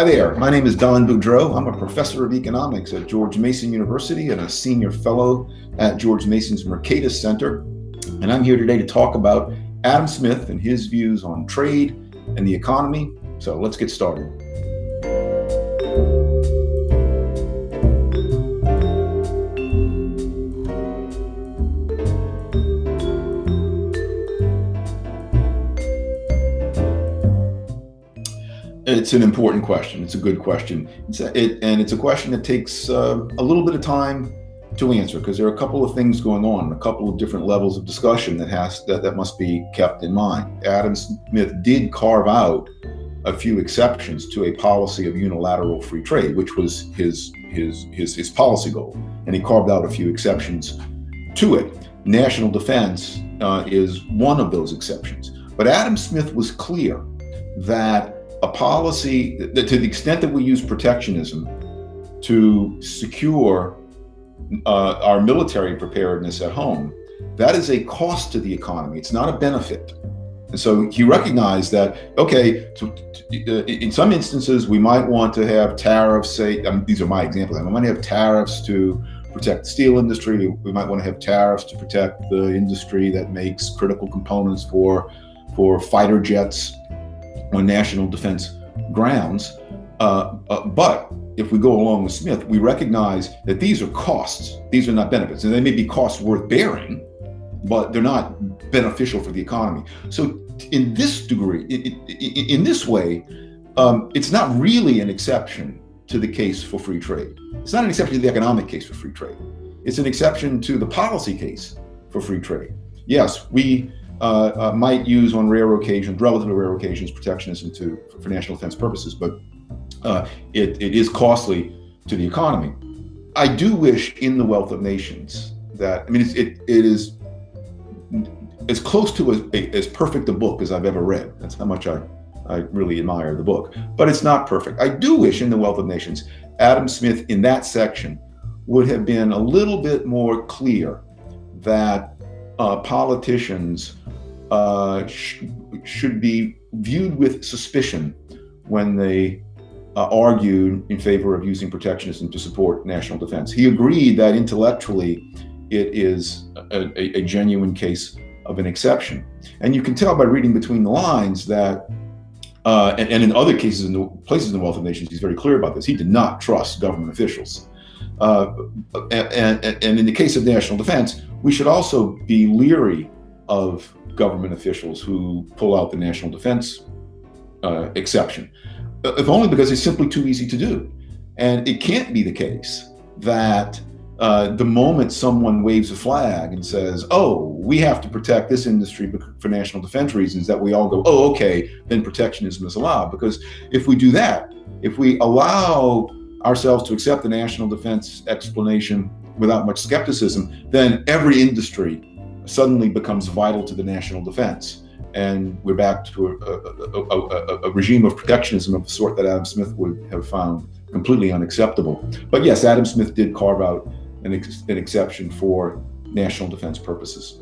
Hi there, my name is Don Boudreaux. I'm a professor of economics at George Mason University and a senior fellow at George Mason's Mercatus Center. And I'm here today to talk about Adam Smith and his views on trade and the economy. So let's get started. It's an important question. It's a good question. It's a, it, and it's a question that takes uh, a little bit of time to answer because there are a couple of things going on, a couple of different levels of discussion that has that, that must be kept in mind. Adam Smith did carve out a few exceptions to a policy of unilateral free trade, which was his his his his policy goal, and he carved out a few exceptions to it. National defense uh, is one of those exceptions. But Adam Smith was clear that a policy that to the extent that we use protectionism to secure uh, our military preparedness at home, that is a cost to the economy. It's not a benefit. And so he recognized that, okay, to, to, uh, in some instances, we might want to have tariffs, say, I mean, these are my examples, we might have tariffs to protect the steel industry. We might want to have tariffs to protect the industry that makes critical components for, for fighter jets on national defense grounds. Uh, uh, but if we go along with Smith, we recognize that these are costs. These are not benefits. And they may be costs worth bearing, but they're not beneficial for the economy. So in this degree, in, in, in this way, um, it's not really an exception to the case for free trade. It's not an exception to the economic case for free trade. It's an exception to the policy case for free trade. Yes, we uh, uh, might use on rare occasions, relatively rare occasions, protectionism to for national defense purposes, but uh, it, it is costly to the economy. I do wish in the Wealth of Nations that I mean it it is as close to as, as perfect a book as I've ever read. That's how much I I really admire the book, but it's not perfect. I do wish in the Wealth of Nations Adam Smith in that section would have been a little bit more clear that uh, politicians uh, sh should be viewed with suspicion when they uh, in favor of using protectionism to support national defense. He agreed that intellectually it is a, a, a genuine case of an exception. And you can tell by reading between the lines that uh, and, and, in other cases, in the places in the Wealth of Nations, he's very clear about this. He did not trust government officials. Uh, and, and, and, in the case of national defense, we should also be leery of government officials who pull out the national defense uh, exception, if only because it's simply too easy to do. And it can't be the case that uh, the moment someone waves a flag and says, oh, we have to protect this industry for national defense reasons, that we all go, oh, okay, then protectionism is allowed. Because if we do that, if we allow ourselves to accept the national defense explanation without much skepticism, then every industry suddenly becomes vital to the national defense. And we're back to a, a, a, a, regime of protectionism of the sort that Adam Smith would have found completely unacceptable. But yes, Adam Smith did carve out an, ex an exception for national defense purposes.